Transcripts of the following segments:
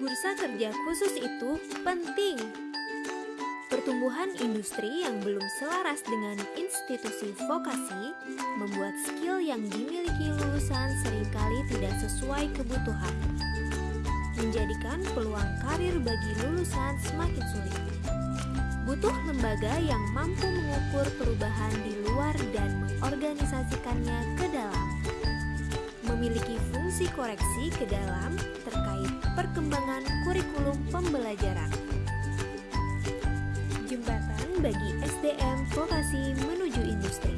Bursa kerja khusus itu penting. Pertumbuhan industri yang belum selaras dengan institusi vokasi membuat skill yang dimiliki lulusan sering kali tidak sesuai kebutuhan, menjadikan peluang karir bagi lulusan semakin sulit. Butuh lembaga yang mampu mengukur perubahan di luar dan mengorganisasikannya ke. Memiliki fungsi koreksi ke dalam terkait perkembangan kurikulum pembelajaran. Jembatan bagi SDM vokasi menuju industri.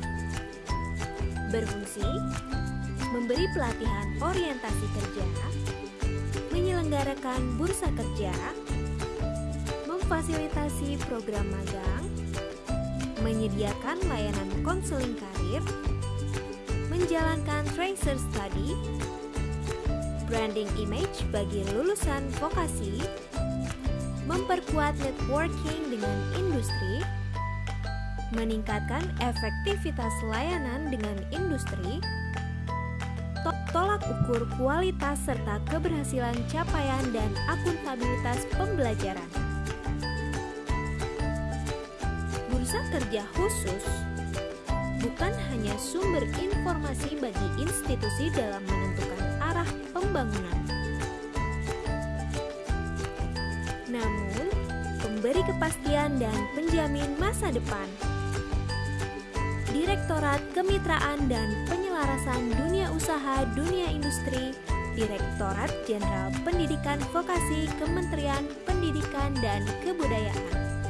Berfungsi memberi pelatihan orientasi kerja, menyelenggarakan bursa kerja, memfasilitasi program magang, menyediakan layanan konseling karir, menjalankan tracer study, branding image bagi lulusan vokasi, memperkuat networking dengan industri, meningkatkan efektivitas layanan dengan industri, tolak ukur kualitas serta keberhasilan capaian dan akuntabilitas pembelajaran. Bursa kerja khusus bukan hanya sumber informasi bagi institusi dalam menentukan arah pembangunan, namun pemberi kepastian dan penjamin masa depan. Direktorat Kemitraan dan Penyelarasan Dunia Usaha Dunia Industri, Direktorat Jenderal Pendidikan Vokasi Kementerian Pendidikan dan Kebudayaan.